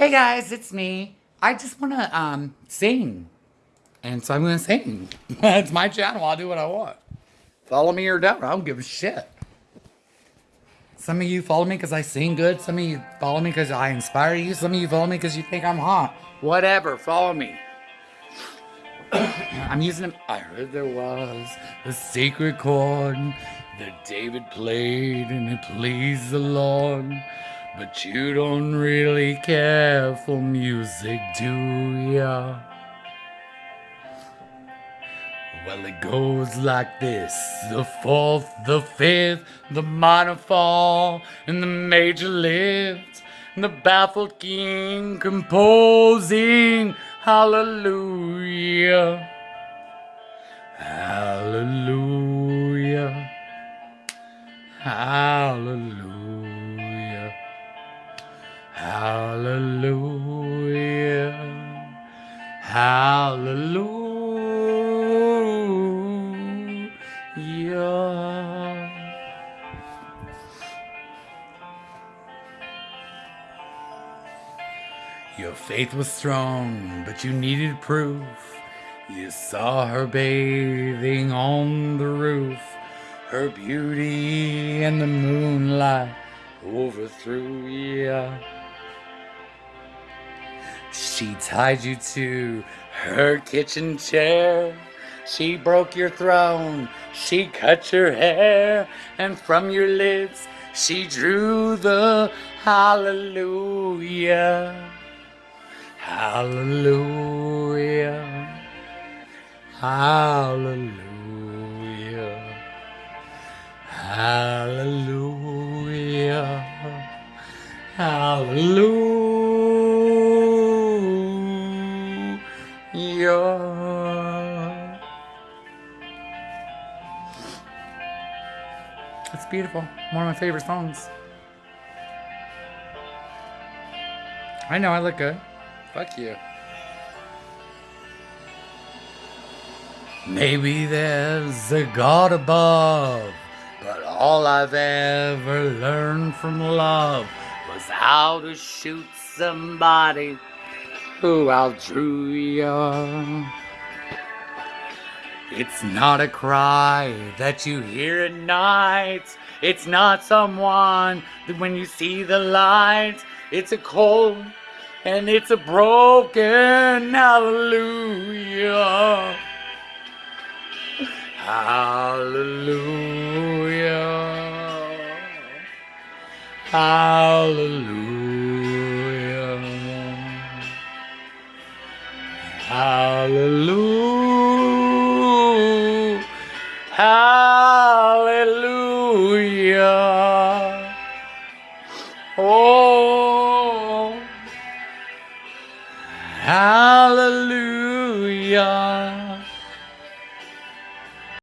Hey guys, it's me. I just want to um, sing. And so I'm going to sing. it's my channel. I'll do what I want. Follow me or don't. I don't give a shit. Some of you follow me because I sing good. Some of you follow me because I inspire you. Some of you follow me because you think I'm hot. Whatever. Follow me. I'm using. I heard there was a secret chord that David played and it pleased the Lord. But you don't really care for music, do ya? Well, it goes like this the fourth, the fifth, the minor fall, and the major lift, and the baffled king composing hallelujah. Hallelujah. Hallelujah. Hallelujah. Your faith was strong, but you needed proof. You saw her bathing on the roof, her beauty and the moonlight overthrew you. She tied you to her kitchen chair. She broke your throne. She cut your hair. And from your lips, she drew the hallelujah. Hallelujah. Hallelujah. Hallelujah. Hallelujah. It's beautiful. One of my favorite songs. I know I look good. Fuck you. Maybe there's a God above, but all I've ever learned from love was how to shoot somebody you. It's not a cry that you hear at night. It's not someone that when you see the light, it's a cold and it's a broken hallelujah. Hallelujah. Hallelujah. Hallelujah. Hallelujah. Oh. Hallelujah.